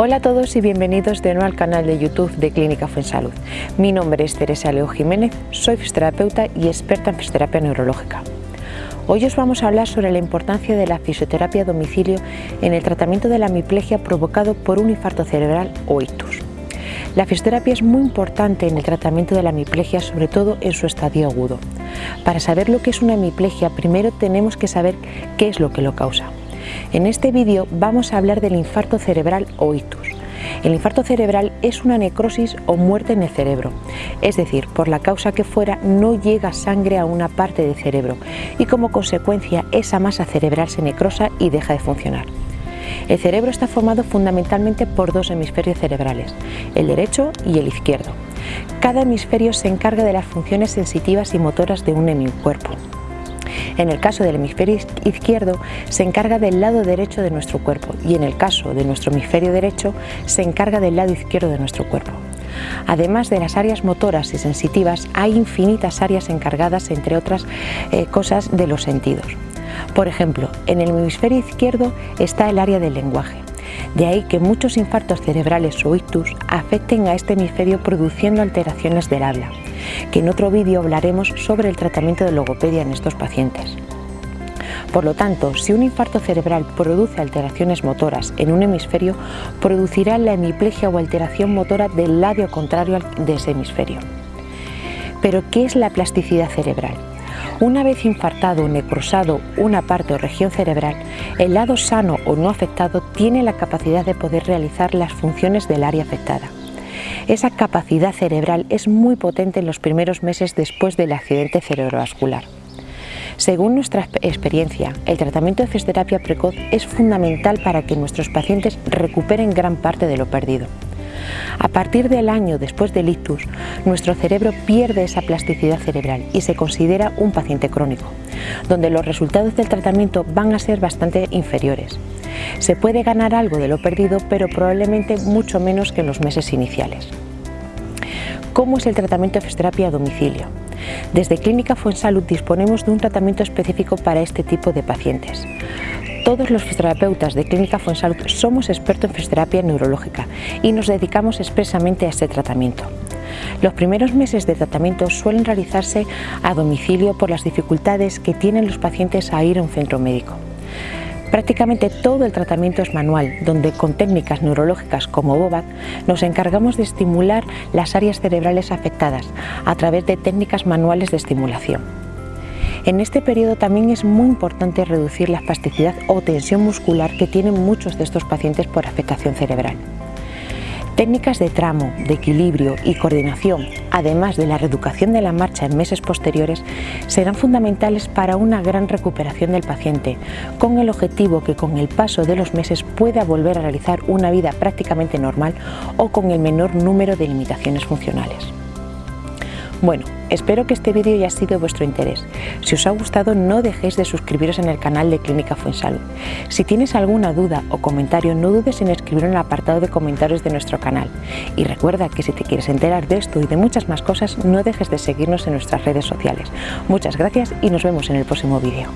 Hola a todos y bienvenidos de nuevo al canal de YouTube de Clínica Fuensalud. Mi nombre es Teresa Leo Jiménez, soy fisioterapeuta y experta en fisioterapia neurológica. Hoy os vamos a hablar sobre la importancia de la fisioterapia a domicilio en el tratamiento de la hemiplegia provocado por un infarto cerebral o ictus. La fisioterapia es muy importante en el tratamiento de la hemiplegia, sobre todo en su estadio agudo. Para saber lo que es una hemiplegia, primero tenemos que saber qué es lo que lo causa. En este vídeo vamos a hablar del infarto cerebral o ictus. El infarto cerebral es una necrosis o muerte en el cerebro, es decir, por la causa que fuera no llega sangre a una parte del cerebro y como consecuencia esa masa cerebral se necrosa y deja de funcionar. El cerebro está formado fundamentalmente por dos hemisferios cerebrales, el derecho y el izquierdo. Cada hemisferio se encarga de las funciones sensitivas y motoras de un hemicuerpo. En el caso del hemisferio izquierdo se encarga del lado derecho de nuestro cuerpo y en el caso de nuestro hemisferio derecho se encarga del lado izquierdo de nuestro cuerpo. Además de las áreas motoras y sensitivas, hay infinitas áreas encargadas, entre otras eh, cosas, de los sentidos. Por ejemplo, en el hemisferio izquierdo está el área del lenguaje. De ahí que muchos infartos cerebrales o ictus afecten a este hemisferio produciendo alteraciones del habla que en otro vídeo hablaremos sobre el tratamiento de logopedia en estos pacientes. Por lo tanto, si un infarto cerebral produce alteraciones motoras en un hemisferio, producirá la hemiplegia o alteración motora del lado contrario de ese hemisferio. Pero, ¿qué es la plasticidad cerebral? Una vez infartado o necrosado una parte o región cerebral, el lado sano o no afectado tiene la capacidad de poder realizar las funciones del área afectada. Esa capacidad cerebral es muy potente en los primeros meses después del accidente cerebrovascular. Según nuestra experiencia, el tratamiento de fisioterapia precoz es fundamental para que nuestros pacientes recuperen gran parte de lo perdido. A partir del año después del ictus, nuestro cerebro pierde esa plasticidad cerebral y se considera un paciente crónico, donde los resultados del tratamiento van a ser bastante inferiores. Se puede ganar algo de lo perdido, pero probablemente mucho menos que en los meses iniciales. ¿Cómo es el tratamiento de fisioterapia a domicilio? Desde Clínica Fuensalud disponemos de un tratamiento específico para este tipo de pacientes. Todos los fisioterapeutas de Clínica Fuensalud somos expertos en fisioterapia neurológica y nos dedicamos expresamente a este tratamiento. Los primeros meses de tratamiento suelen realizarse a domicilio por las dificultades que tienen los pacientes a ir a un centro médico. Prácticamente todo el tratamiento es manual, donde con técnicas neurológicas como BOBAC nos encargamos de estimular las áreas cerebrales afectadas a través de técnicas manuales de estimulación. En este periodo también es muy importante reducir la espasticidad o tensión muscular que tienen muchos de estos pacientes por afectación cerebral. Técnicas de tramo, de equilibrio y coordinación, además de la reeducación de la marcha en meses posteriores, serán fundamentales para una gran recuperación del paciente, con el objetivo que con el paso de los meses pueda volver a realizar una vida prácticamente normal o con el menor número de limitaciones funcionales. Bueno, espero que este vídeo haya sido de vuestro interés. Si os ha gustado no dejéis de suscribiros en el canal de Clínica Fuensalud. Si tienes alguna duda o comentario no dudes en escribirlo en el apartado de comentarios de nuestro canal. Y recuerda que si te quieres enterar de esto y de muchas más cosas no dejes de seguirnos en nuestras redes sociales. Muchas gracias y nos vemos en el próximo vídeo.